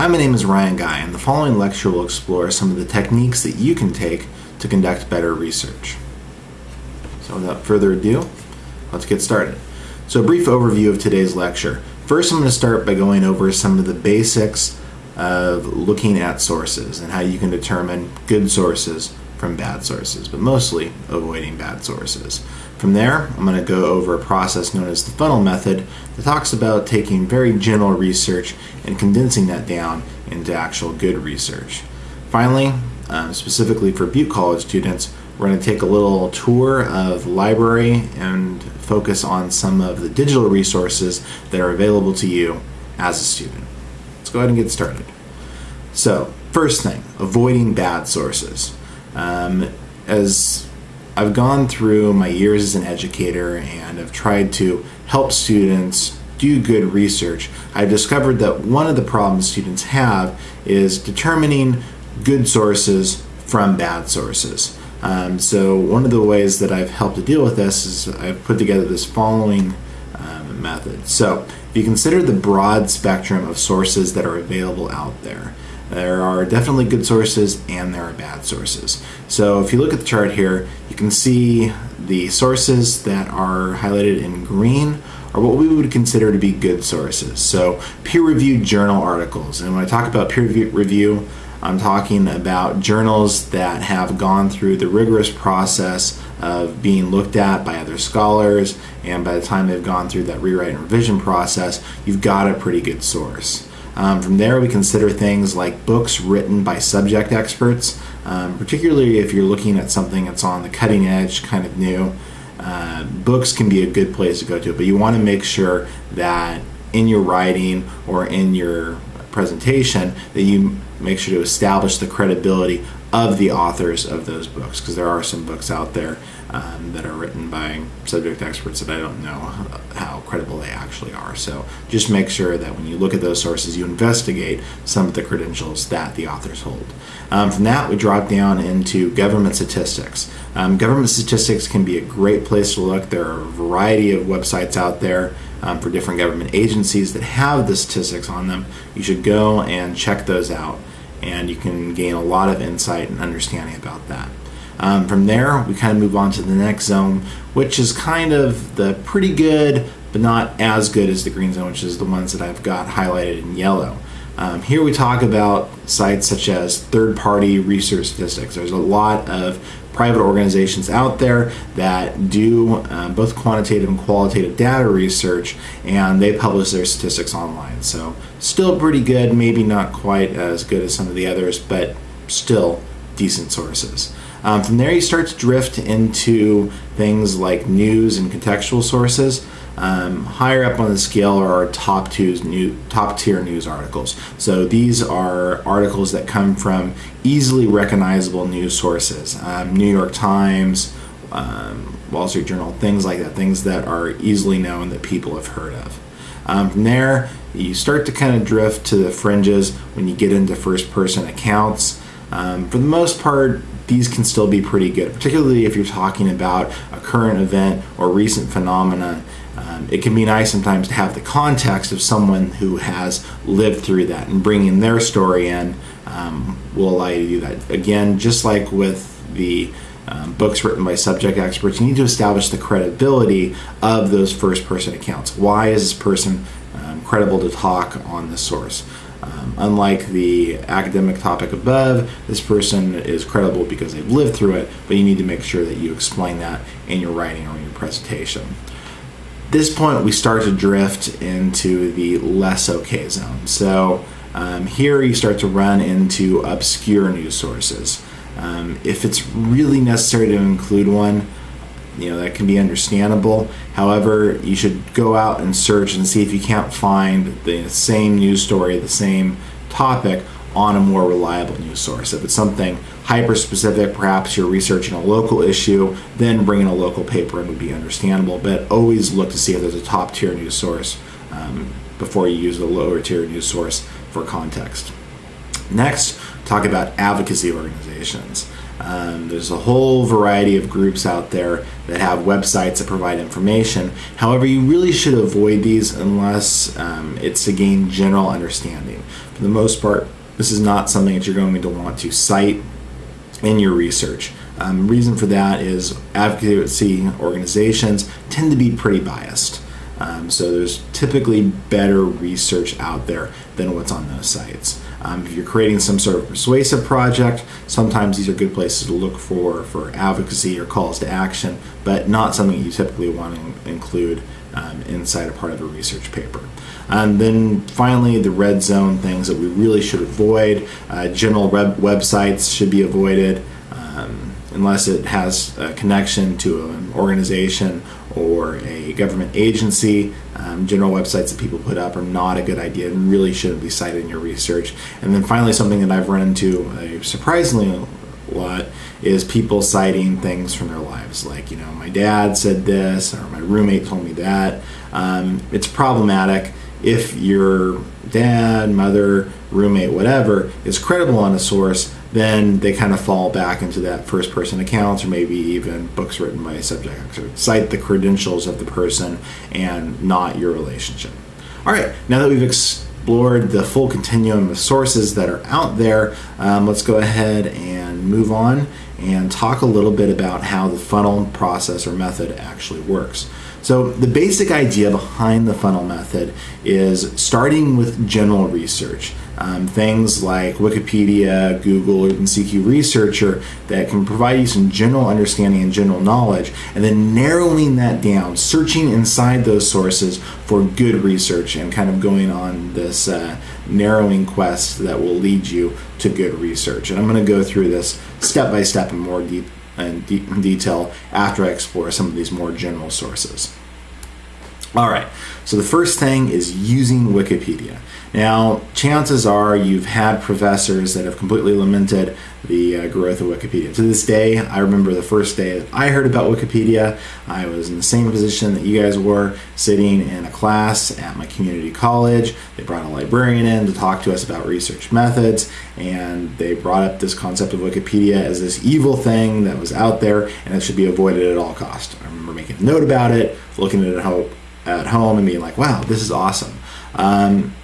Hi, my name is Ryan Guy, and the following lecture will explore some of the techniques that you can take to conduct better research. So without further ado, let's get started. So a brief overview of today's lecture. First, I'm going to start by going over some of the basics of looking at sources and how you can determine good sources from bad sources, but mostly avoiding bad sources. From there, I'm going to go over a process known as the funnel method that talks about taking very general research and condensing that down into actual good research. Finally, um, specifically for Butte College students, we're going to take a little tour of the library and focus on some of the digital resources that are available to you as a student. Let's go ahead and get started. So, first thing, avoiding bad sources. Um, as I've gone through my years as an educator and I've tried to help students do good research, I've discovered that one of the problems students have is determining good sources from bad sources. Um, so one of the ways that I've helped to deal with this is I've put together this following um, method. So if you consider the broad spectrum of sources that are available out there, there are definitely good sources and there are bad sources. So if you look at the chart here, you can see the sources that are highlighted in green are what we would consider to be good sources. So peer-reviewed journal articles. And when I talk about peer review, I'm talking about journals that have gone through the rigorous process of being looked at by other scholars, and by the time they've gone through that rewrite and revision process, you've got a pretty good source. Um, from there, we consider things like books written by subject experts, um, particularly if you're looking at something that's on the cutting edge, kind of new. Uh, books can be a good place to go to, but you want to make sure that in your writing or in your presentation that you make sure to establish the credibility of the authors of those books because there are some books out there um, that are written by subject experts that I don't know how credible they actually are. So just make sure that when you look at those sources, you investigate some of the credentials that the authors hold. Um, from that, we drop down into government statistics. Um, government statistics can be a great place to look. There are a variety of websites out there. Um, for different government agencies that have the statistics on them, you should go and check those out, and you can gain a lot of insight and understanding about that. Um, from there, we kind of move on to the next zone, which is kind of the pretty good, but not as good as the green zone, which is the ones that I've got highlighted in yellow. Um, here we talk about sites such as third-party research statistics. There's a lot of private organizations out there that do uh, both quantitative and qualitative data research, and they publish their statistics online. So still pretty good, maybe not quite as good as some of the others, but still decent sources. Um, from there, you start to drift into things like news and contextual sources. Um, higher up on the scale are our top two new, top tier news articles. So these are articles that come from easily recognizable news sources, um, New York Times, um, Wall Street Journal, things like that, things that are easily known that people have heard of. Um, from there, you start to kind of drift to the fringes when you get into first person accounts. Um, for the most part, these can still be pretty good, particularly if you're talking about a current event or recent phenomena. Um, it can be nice sometimes to have the context of someone who has lived through that and bringing their story in um, will allow you to do that. Again, just like with the um, books written by subject experts, you need to establish the credibility of those first person accounts. Why is this person um, credible to talk on the source? Um, unlike the academic topic above, this person is credible because they've lived through it, but you need to make sure that you explain that in your writing or in your presentation. This point, we start to drift into the less okay zone. So um, here you start to run into obscure news sources. Um, if it's really necessary to include one, you know that can be understandable however you should go out and search and see if you can't find the same news story the same topic on a more reliable news source if it's something hyper specific perhaps you're researching a local issue then bringing a local paper in would be understandable but always look to see if there's a top tier news source um, before you use a lower tier news source for context next talk about advocacy organizations Um, there's a whole variety of groups out there that have websites that provide information. However, you really should avoid these unless um, it's to gain general understanding. For the most part, this is not something that you're going to want to cite in your research. Um, reason for that is advocacy organizations tend to be pretty biased. Um, so there's typically better research out there than what's on those sites. Um, if you're creating some sort of persuasive project, sometimes these are good places to look for for advocacy or calls to action, but not something you typically want to include um, inside a part of a research paper. And then finally, the red zone things that we really should avoid. Uh, general web websites should be avoided um, unless it has a connection to an organization or a government agency. Um, general websites that people put up are not a good idea and really shouldn't be cited in your research. And then finally, something that I've run into a surprisingly lot is people citing things from their lives like you know my dad said this or my roommate told me that um, it's problematic if your dad mother roommate whatever is credible on a source then they kind of fall back into that first person accounts or maybe even books written by a subject. Cite the credentials of the person and not your relationship. All right, now that we've explored the full continuum of sources that are out there, um, let's go ahead and move on and talk a little bit about how the funnel process or method actually works. So, the basic idea behind the funnel method is starting with general research. Um, things like Wikipedia, Google, or CQ Researcher that can provide you some general understanding and general knowledge, and then narrowing that down, searching inside those sources for good research, and kind of going on this uh, narrowing quest that will lead you to good research. And I'm going to go through this step by step in more deep in detail after I explore some of these more general sources. All right, so the first thing is using Wikipedia. Now, chances are you've had professors that have completely lamented the uh, growth of Wikipedia. To this day, I remember the first day that I heard about Wikipedia. I was in the same position that you guys were, sitting in a class at my community college. They brought a librarian in to talk to us about research methods, and they brought up this concept of Wikipedia as this evil thing that was out there and it should be avoided at all costs. I remember making a note about it, looking at it at home, and being like, wow, this is awesome. Um,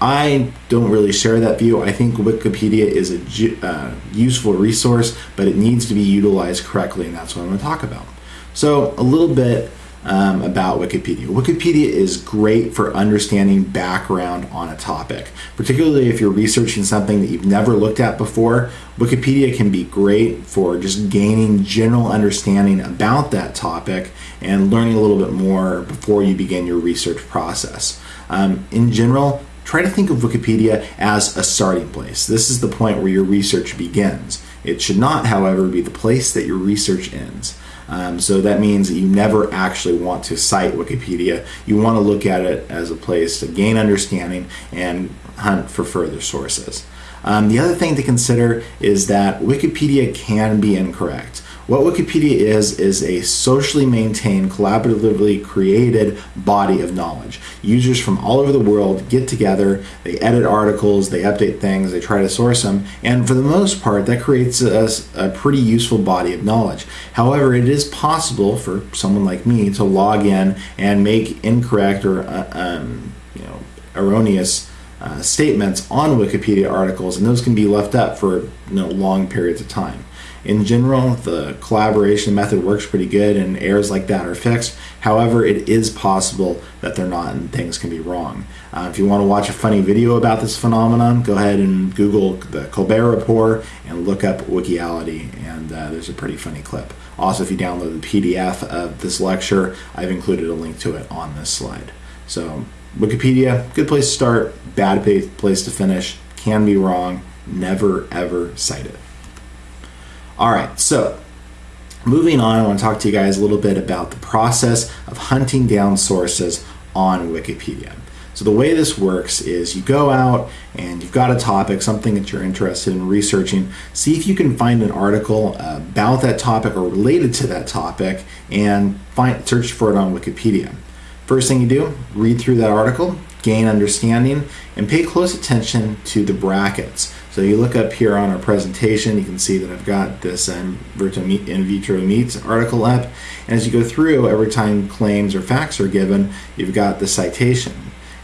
I don't really share that view. I think Wikipedia is a uh, useful resource, but it needs to be utilized correctly, and that's what I'm going to talk about. So, a little bit um, about Wikipedia. Wikipedia is great for understanding background on a topic, particularly if you're researching something that you've never looked at before. Wikipedia can be great for just gaining general understanding about that topic and learning a little bit more before you begin your research process. Um, in general, try to think of Wikipedia as a starting place. This is the point where your research begins. It should not, however, be the place that your research ends. Um, so that means that you never actually want to cite Wikipedia. You want to look at it as a place to gain understanding and hunt for further sources. Um, the other thing to consider is that Wikipedia can be incorrect. What Wikipedia is, is a socially maintained, collaboratively created body of knowledge. Users from all over the world get together, they edit articles, they update things, they try to source them, and for the most part, that creates a, a pretty useful body of knowledge. However, it is possible for someone like me to log in and make incorrect or uh, um, you know erroneous uh, statements on Wikipedia articles, and those can be left up for you know, long periods of time. In general, the collaboration method works pretty good and errors like that are fixed. However, it is possible that they're not and things can be wrong. Uh, if you want to watch a funny video about this phenomenon, go ahead and Google the Colbert Report and look up Wikiality, and uh, there's a pretty funny clip. Also, if you download the PDF of this lecture, I've included a link to it on this slide. So, Wikipedia, good place to start, bad place to finish, can be wrong, never ever cite it. All right, so moving on, I want to talk to you guys a little bit about the process of hunting down sources on Wikipedia. So the way this works is you go out and you've got a topic, something that you're interested in researching. See if you can find an article about that topic or related to that topic and find search for it on Wikipedia. First thing you do, read through that article, gain understanding, and pay close attention to the brackets. So you look up here on our presentation, you can see that I've got this in vitro meat article up. And as you go through, every time claims or facts are given, you've got the citation.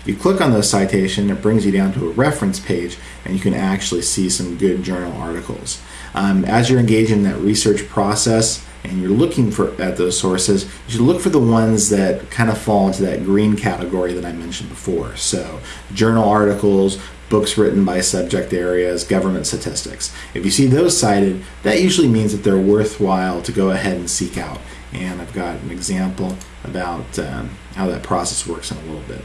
If you click on the citation, it brings you down to a reference page and you can actually see some good journal articles. Um, as you're engaged in that research process, and you're looking for at those sources, you should look for the ones that kind of fall into that green category that I mentioned before. So, journal articles, books written by subject areas, government statistics. If you see those cited, that usually means that they're worthwhile to go ahead and seek out. And I've got an example about um, how that process works in a little bit.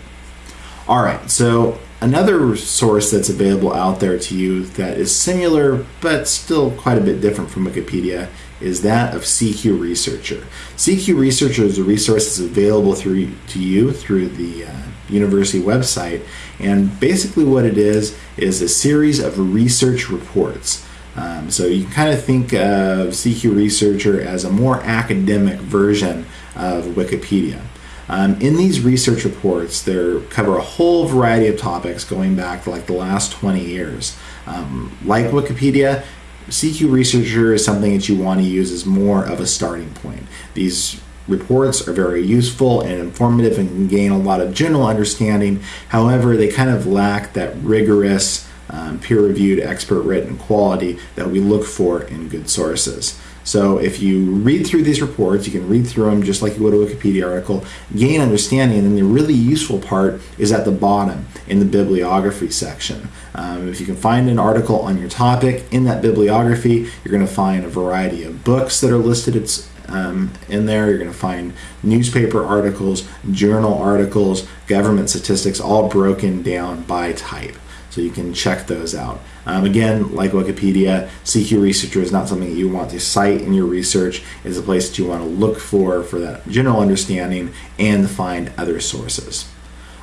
All right, so another source that's available out there to you that is similar but still quite a bit different from Wikipedia is that of CQ Researcher. CQ Researcher is a resource that's available through to you through the uh, university website, and basically what it is is a series of research reports. Um, so you kind of think of CQ Researcher as a more academic version of Wikipedia. Um, in these research reports, they cover a whole variety of topics going back to like the last 20 years. Um, like Wikipedia, CQ Researcher is something that you want to use as more of a starting point. These reports are very useful and informative and can gain a lot of general understanding. However, they kind of lack that rigorous, um, peer reviewed, expert written quality that we look for in good sources. So if you read through these reports, you can read through them just like you would a Wikipedia article, gain understanding, and then the really useful part is at the bottom in the bibliography section. Um, if you can find an article on your topic in that bibliography, you're going to find a variety of books that are listed it's, um, in there. You're going to find newspaper articles, journal articles, government statistics, all broken down by type so you can check those out. Um, again, like Wikipedia, CQ Researcher is not something that you want to cite in your research. It's a place that you want to look for for that general understanding and find other sources.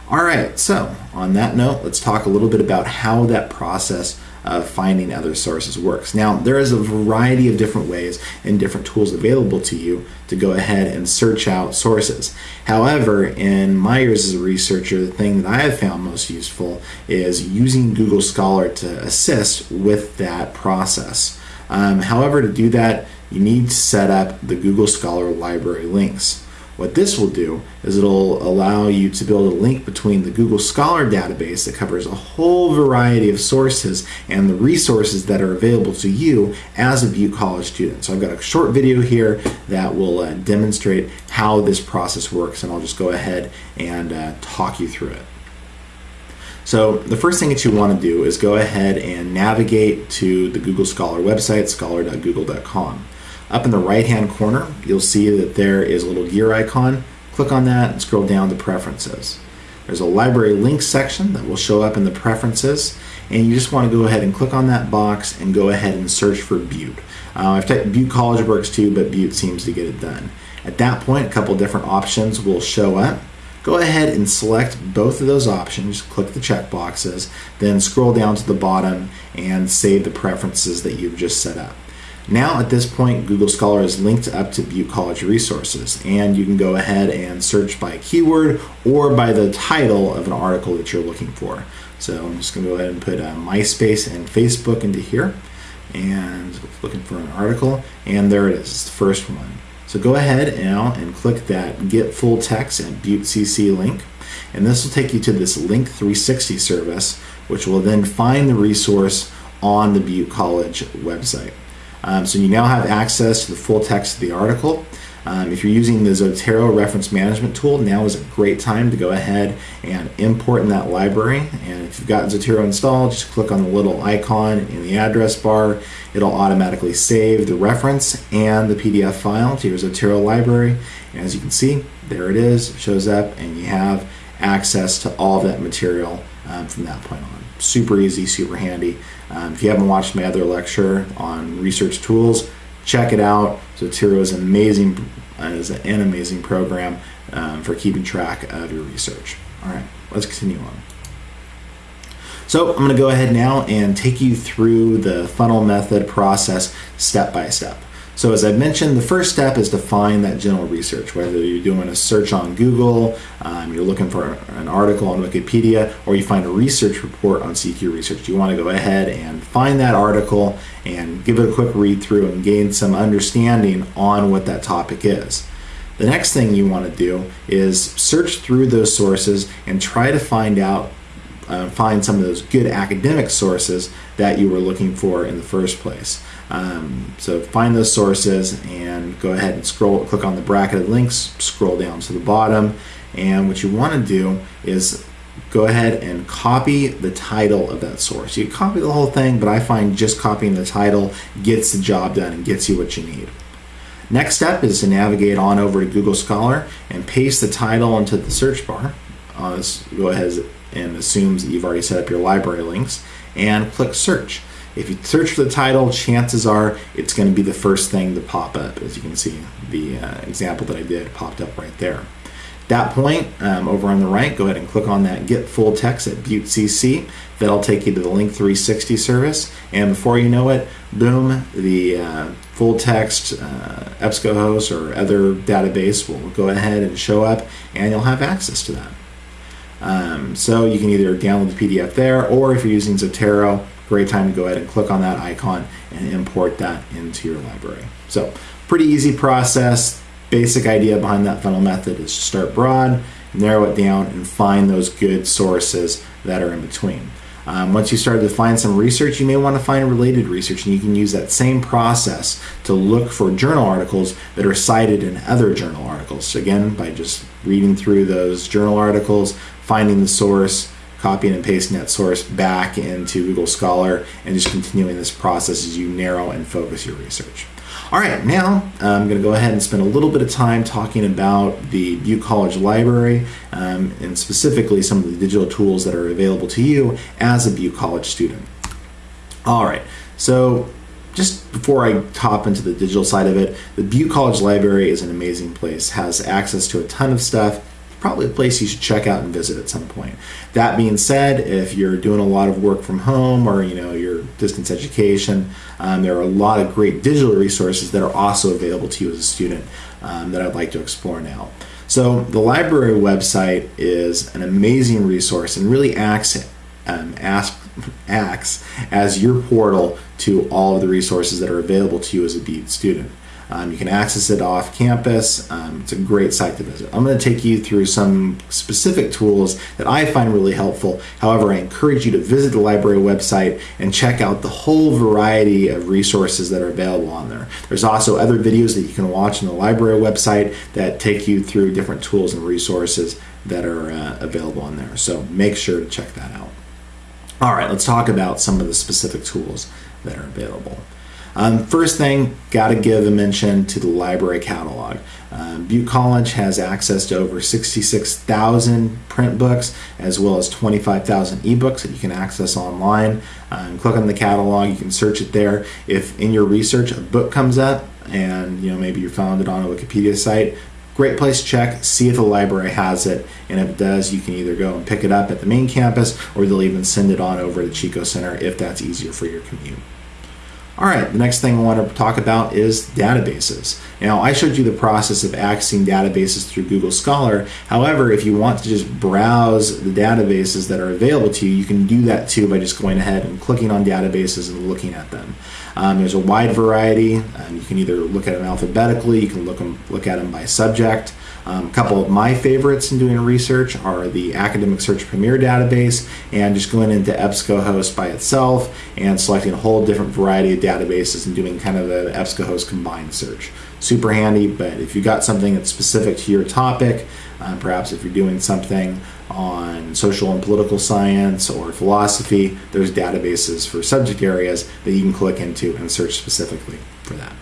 All right, so on that note, let's talk a little bit about how that process of finding other sources works. Now, there is a variety of different ways and different tools available to you to go ahead and search out sources. However, in my years as a researcher, the thing that I have found most useful is using Google Scholar to assist with that process. Um, however, to do that, you need to set up the Google Scholar library links. What this will do is it'll allow you to build a link between the Google Scholar database that covers a whole variety of sources and the resources that are available to you as a Butte College student. So I've got a short video here that will uh, demonstrate how this process works and I'll just go ahead and uh, talk you through it. So the first thing that you want to do is go ahead and navigate to the Google Scholar website, scholar.google.com. Up in the right hand corner, you'll see that there is a little gear icon. Click on that and scroll down to preferences. There's a library links section that will show up in the preferences and you just want to go ahead and click on that box and go ahead and search for Butte. Uh, I've typed Butte College works too, but Butte seems to get it done. At that point, a couple different options will show up. Go ahead and select both of those options, click the check boxes, then scroll down to the bottom and save the preferences that you've just set up. Now at this point, Google Scholar is linked up to Butte College resources, and you can go ahead and search by keyword or by the title of an article that you're looking for. So I'm just going to go ahead and put uh, MySpace and Facebook into here, and looking for an article, and there it is, it's the first one. So go ahead now and click that Get Full Text and Butte CC link, and this will take you to this Link 360 service, which will then find the resource on the Butte College website. Um, so you now have access to the full text of the article. Um, if you're using the Zotero reference management tool, now is a great time to go ahead and import in that library. And if you've got Zotero installed, just click on the little icon in the address bar. It'll automatically save the reference and the PDF file to your Zotero library. And as you can see, there it is, it shows up, and you have access to all that material um, from that point on. Super easy, super handy. Um, if you haven't watched my other lecture on research tools, check it out. Zotero is amazing, uh, is an amazing program um, for keeping track of your research. All right, let's continue on. So I'm going to go ahead now and take you through the funnel method process step by step. So as I mentioned, the first step is to find that general research, whether you're doing a search on Google, um, you're looking for an article on Wikipedia, or you find a research report on CQ Research. You want to go ahead and find that article and give it a quick read through and gain some understanding on what that topic is. The next thing you want to do is search through those sources and try to find out uh, find some of those good academic sources that you were looking for in the first place. Um, so find those sources and go ahead and scroll, click on the bracketed links, scroll down to the bottom, and what you want to do is go ahead and copy the title of that source. You copy the whole thing, but I find just copying the title gets the job done and gets you what you need. Next step is to navigate on over to Google Scholar and paste the title into the search bar. Uh, go ahead and assumes that you've already set up your library links and click search. If you search for the title, chances are it's going to be the first thing to pop up. As you can see, the uh, example that I did popped up right there. At that point, um, over on the right, go ahead and click on that Get Full Text at Butte CC. That'll take you to the Link 360 service. And before you know it, boom, the uh, full text uh, EBSCOhost or other database will go ahead and show up and you'll have access to that. Um, so you can either download the PDF there, or if you're using Zotero, great time to go ahead and click on that icon and import that into your library. So pretty easy process. Basic idea behind that funnel method is to start broad, narrow it down, and find those good sources that are in between. Um, once you start to find some research, you may want to find related research, and you can use that same process to look for journal articles that are cited in other journal articles. So again, by just reading through those journal articles, finding the source, copying and pasting that source back into Google Scholar, and just continuing this process as you narrow and focus your research. All right, now I'm going to go ahead and spend a little bit of time talking about the Butte College Library um, and specifically some of the digital tools that are available to you as a Butte College student. All right, so just before I hop into the digital side of it, the Butte College Library is an amazing place, has access to a ton of stuff, probably a place you should check out and visit at some point. That being said, if you're doing a lot of work from home or you know your distance education, um, there are a lot of great digital resources that are also available to you as a student um, that I'd like to explore now. So the library website is an amazing resource and really acts um, acts as your portal to all of the resources that are available to you as a Butte student. Um, you can access it off campus. Um, it's a great site to visit. I'm going to take you through some specific tools that I find really helpful. However, I encourage you to visit the library website and check out the whole variety of resources that are available on there. There's also other videos that you can watch on the library website that take you through different tools and resources that are uh, available on there. So make sure to check that out. All right, let's talk about some of the specific tools that are available. Um, first thing, got to give a mention to the library catalog. Um, Butte College has access to over 66,000 print books as well as 25,000 ebooks that you can access online. Um, click on the catalog, you can search it there. If in your research a book comes up and you know maybe you found it on a Wikipedia site, great place to check, see if the library has it, and if it does, you can either go and pick it up at the main campus or they'll even send it on over to Chico Center if that's easier for your commute. All right, the next thing I want to talk about is databases. Now, I showed you the process of accessing databases through Google Scholar. However, if you want to just browse the databases that are available to you, you can do that too by just going ahead and clicking on databases and looking at them. Um, there's a wide variety. Um, you can either look at them alphabetically, you can look, them, look at them by subject. Um, a couple of my favorites in doing research are the Academic Search Premier database and just going into EBSCOhost by itself and selecting a whole different variety of databases and doing kind of an EBSCOhost combined search. Super handy, but if you got something that's specific to your topic, um, perhaps if you're doing something on social and political science or philosophy, there's databases for subject areas that you can click into and search specifically for that.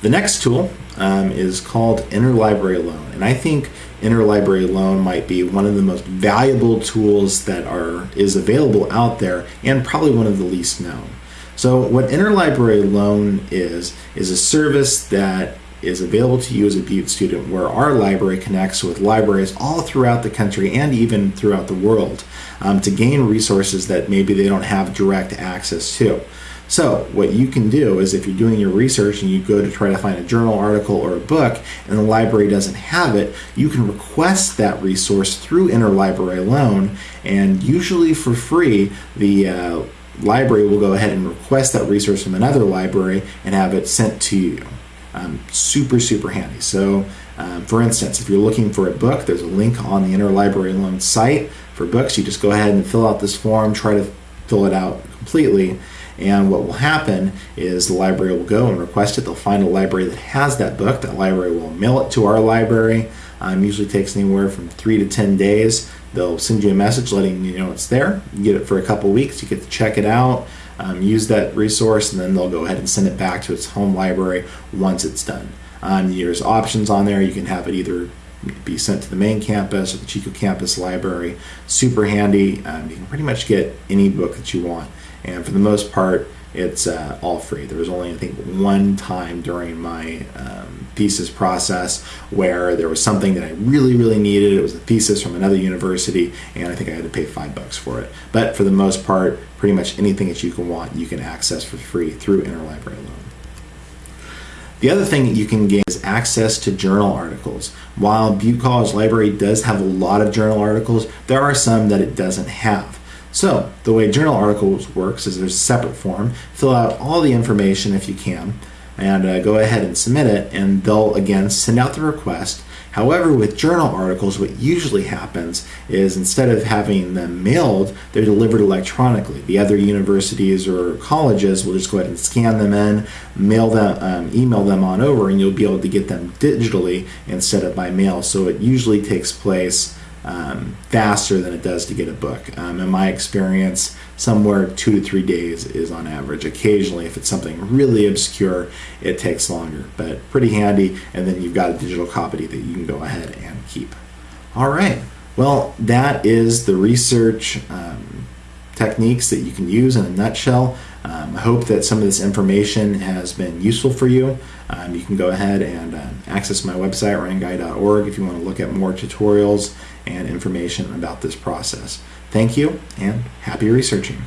The next tool um, is called Interlibrary Loan, and I think Interlibrary Loan might be one of the most valuable tools that are is available out there, and probably one of the least known. So, what Interlibrary Loan is is a service that is available to you as a Butte student, where our library connects with libraries all throughout the country and even throughout the world um, to gain resources that maybe they don't have direct access to. So, what you can do is if you're doing your research and you go to try to find a journal article or a book and the library doesn't have it, you can request that resource through Interlibrary Loan, and usually for free, the uh, library will go ahead and request that resource from another library and have it sent to you. Um, super, super handy. So, um, for instance, if you're looking for a book, there's a link on the Interlibrary Loan site for books. You just go ahead and fill out this form, try to fill it out completely, and what will happen is the library will go and request it. They'll find a library that has that book. That library will mail it to our library. Um, usually takes anywhere from three to ten days. They'll send you a message letting you know it's there. You get it for a couple weeks. You get to check it out, um, use that resource, and then they'll go ahead and send it back to its home library once it's done. Um, there's options on there. You can have it either be sent to the main campus or the Chico campus library. Super handy. Um, you can pretty much get any book that you want and for the most part, it's uh, all free. There was only, I think, one time during my um, thesis process where there was something that I really, really needed. It was a thesis from another university, and I think I had to pay five bucks for it. But for the most part, pretty much anything that you can want, you can access for free through Interlibrary Loan. The other thing that you can gain is access to journal articles. While Butte College Library does have a lot of journal articles, there are some that it doesn't have. So the way journal articles works is there's a separate form. Fill out all the information if you can, and uh, go ahead and submit it, and they'll again send out the request. However, with journal articles, what usually happens is instead of having them mailed, they're delivered electronically. The other universities or colleges will just go ahead and scan them in, mail them, um, email them on over, and you'll be able to get them digitally instead of by mail. So it usually takes place um, faster than it does to get a book. Um, in my experience, somewhere two to three days is on average. Occasionally, if it's something really obscure, it takes longer, but pretty handy. And then you've got a digital copy that you can go ahead and keep. All right. Well, that is the research um, techniques that you can use in a nutshell. Um, I hope that some of this information has been useful for you. Um, you can go ahead and uh, access my website, ryanguy.org, if you want to look at more tutorials and information about this process. Thank you and happy researching.